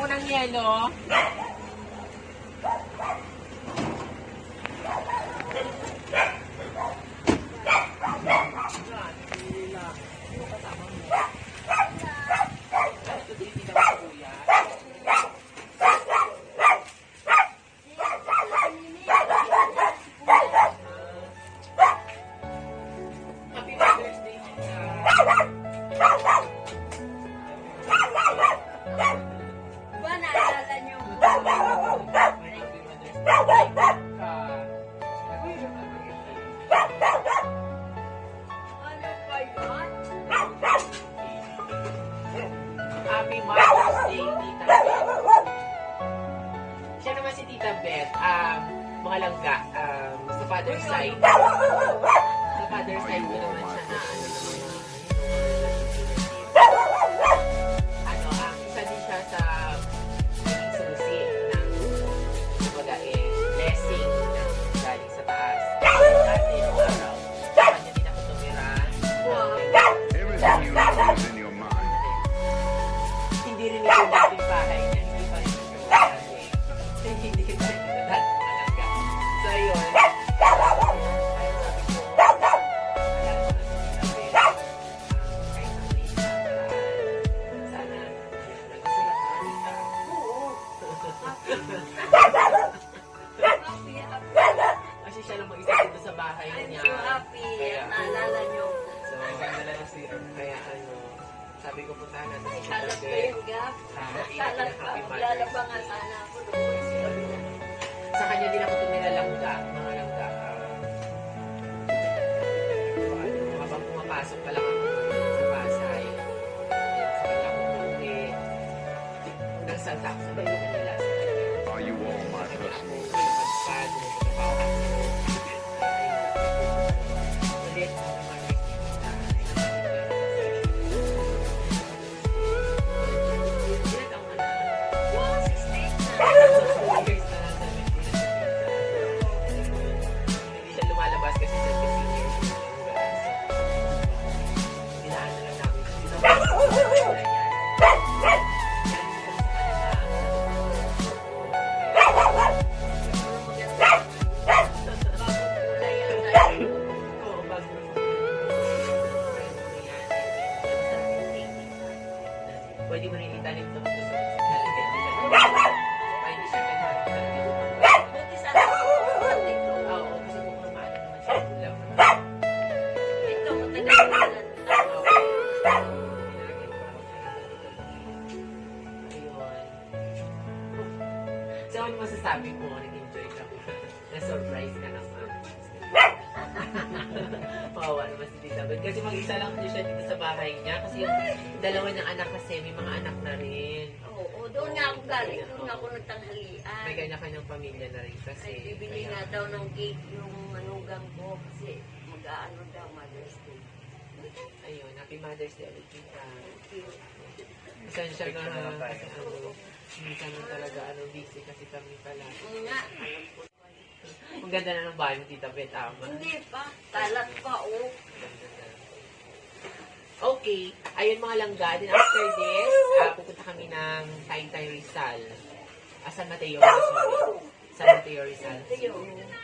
po ng yelo. Happy Mother's Day, Tita. Happy Mother's Day, Tita Beth. Siya naman si Tita um, mga langga, um, sa father's side. Sa father's side ko naman siya na, yung dating bahay niya, hindi pa rin dati. Hindi pa rin talaga. So, yun. Ayun, kasi. Um. Kasi siya lang mag-isa dito sa bahay I'm niya. so happy. Kaya, Naalala niyo. Nga sana Ano masasabi mo? Nag-enjoy ka mo? Na-surprise ka naman. Pawawa naman si Tita. Kasi mag-isa lang din siya dito sa bahay niya. Kasi yung dalawa niyang anak kasi may mga anak na rin. Oo, doon nga ako galing. Doon nga ako nagtanghalian. May kanya-kanyang pamilya na rin kasi. Ay, bibili nga daw ng cake yung manugang ko kasi mag-aano daw Mother's Day. Ayun, happy Mother's Day ulit you. Pasensya na kasi ano, minsan na talaga ano, busy kasi kami pala. Nga. Ang ganda na ng bahay mo, Tita Beth, tama. Hindi pa, kalat pa oh. Okay, ayun mga langga. Then after this, ah, pupunta kami ng Taytay Rizal. Ah, San Mateo, sorry. San Mateo Rizal. Yun.